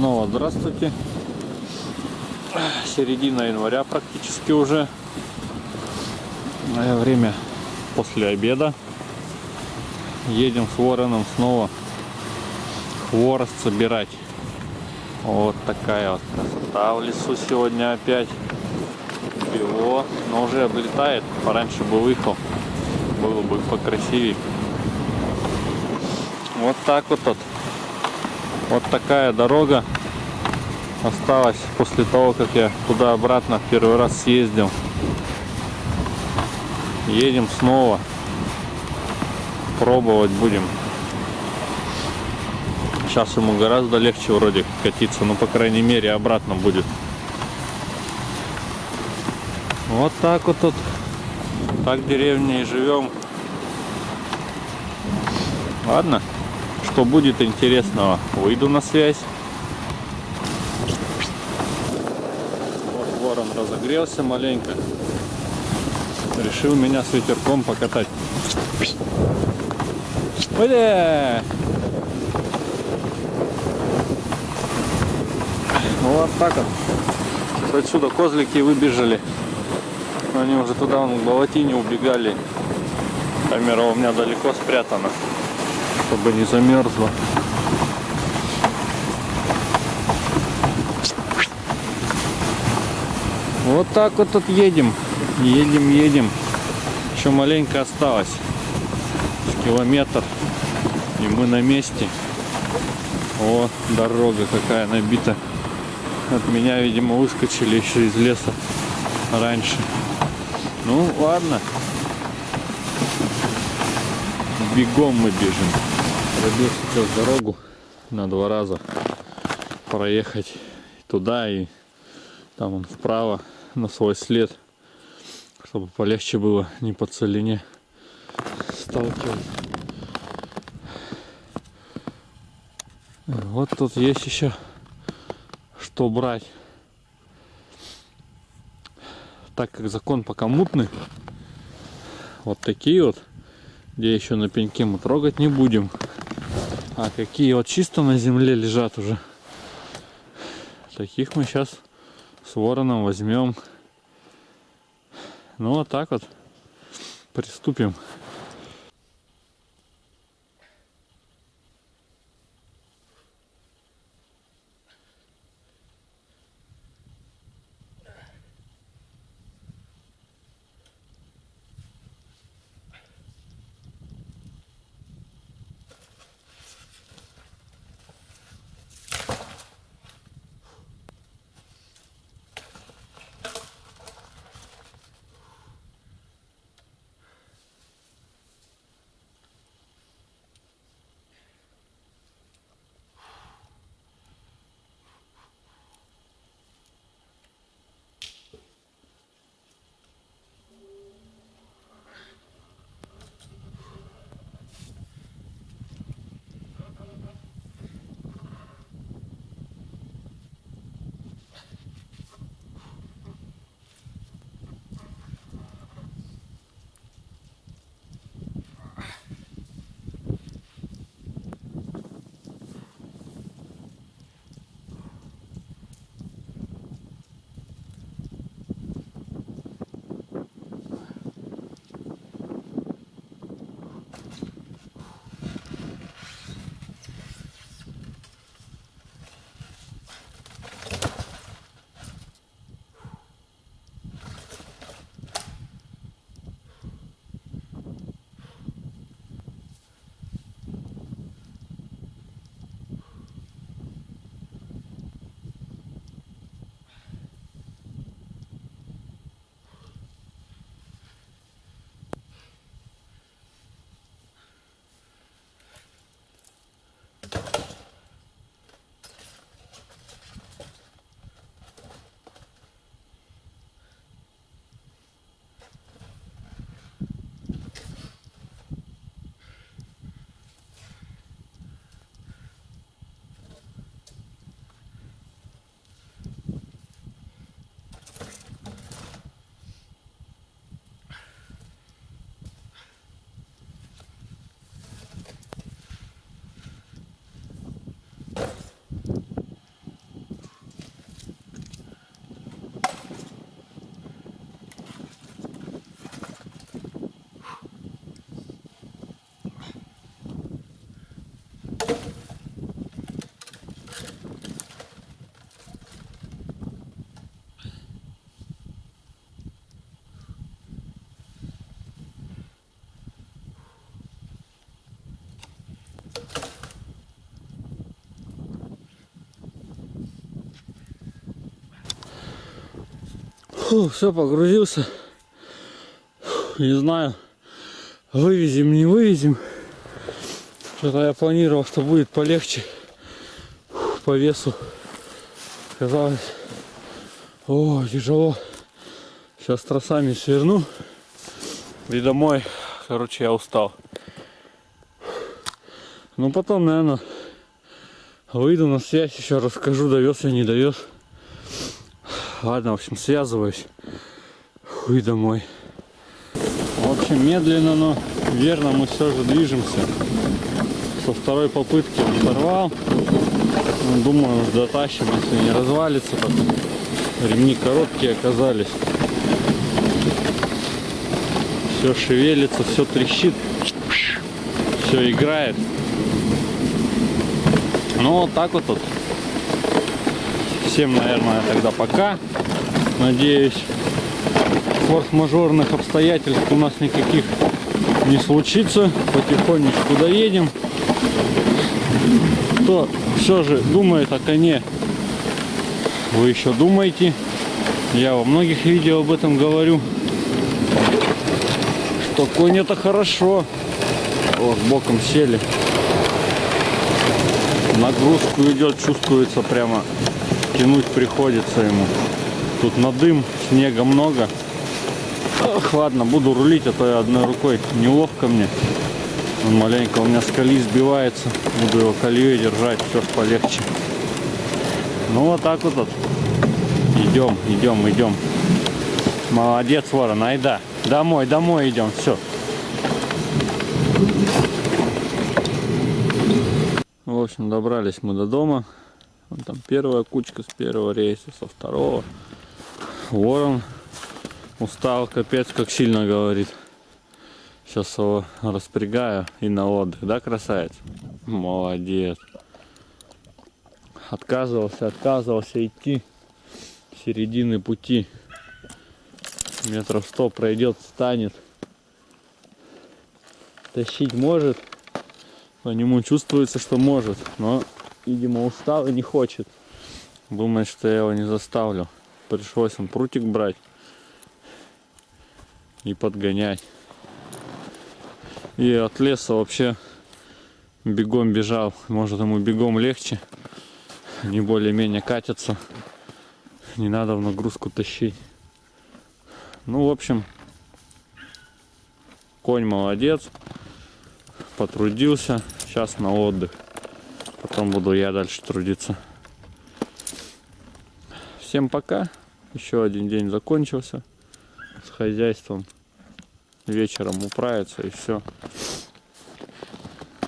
Снова здравствуйте. Середина января практически уже. Время после обеда. Едем с вороном снова хворост собирать. Вот такая вот красота в лесу сегодня опять. Бело, но уже облетает. Пораньше бы выехал, было бы покрасивее. Вот так вот тут. Вот такая дорога осталась после того, как я туда-обратно первый раз съездил. Едем снова. Пробовать будем. Сейчас ему гораздо легче вроде катиться, но по крайней мере обратно будет. Вот так вот тут. Так в деревне и живем. Ладно, что будет интересного, выйду на связь. Вот ворон разогрелся маленько. Решил меня с ветерком покатать. Бля! Ну вот так вот. Отсюда козлики выбежали. Они уже туда вон, к болотине убегали. Камера у меня далеко спрятана, чтобы не замерзла. Вот так вот тут едем. Едем, едем. Еще маленько осталось. Километр. И мы на месте. О, дорога какая набита. От меня, видимо, выскочили еще из леса раньше. Ну, ладно. Бегом мы бежим. Пробил сейчас дорогу на два раза проехать туда и там он вправо на свой след, чтобы полегче было не по целине сталкивать. Вот тут есть еще что брать. Так как закон пока мутный, вот такие вот, где еще на пеньке мы трогать не будем. А какие вот чисто на земле лежат уже. Таких мы сейчас с вороном возьмем. Ну вот так вот приступим. Все, погрузился. Фу, Не знаю, вывезем, не вывезем. Что-то я планировал, что будет полегче Фу, по весу. Казалось, о, тяжело. Сейчас тросами сверну и домой. Короче, я устал. Ну потом, наверное, выйду на связь, еще расскажу, довез я, не довез. Ладно, в общем, связываюсь. И домой. В общем, медленно, но верно мы все же движемся. Со второй попытки сорвал. Ну, думаю, уж дотащим, если не развалится. Потом. Ремни короткие оказались. Все шевелится, все трещит. Все играет. Ну вот так вот тут. Всем, наверное, тогда пока. Надеюсь, форс-мажорных обстоятельств у нас никаких не случится. Потихонечку доедем. Кто все же думает о коне, вы еще думаете. Я во многих видео об этом говорю. Что конь это хорошо. Вот, боком сели. Нагрузку идет, чувствуется прямо. Тянуть приходится ему. Тут на дым, снега много. Ох, ладно, буду рулить, а то я одной рукой неловко мне. Он маленько у меня с колеи сбивается. Буду его колеей держать, все полегче. Ну вот так вот. вот. Идем, идем, идем. Молодец, ворон, айда. Домой, домой идем, все. В общем, добрались мы до дома. Вон там первая кучка с первого рейса, со второго. Ворон устал, капец, как сильно говорит. Сейчас его распрягаю и на отдых, да, красавец? Молодец. Отказывался, отказывался идти середины пути. Метров сто пройдет, встанет. Тащить может. По нему чувствуется, что может. Но, видимо, устал и не хочет. Думает, что я его не заставлю. Пришлось он прутик брать и подгонять. И от леса вообще бегом бежал. Может ему бегом легче. Не более-менее катятся. Не надо в нагрузку тащить. Ну, в общем, конь молодец. Потрудился. Сейчас на отдых. Потом буду я дальше трудиться. Всем пока. Еще один день закончился. С хозяйством вечером управиться и все.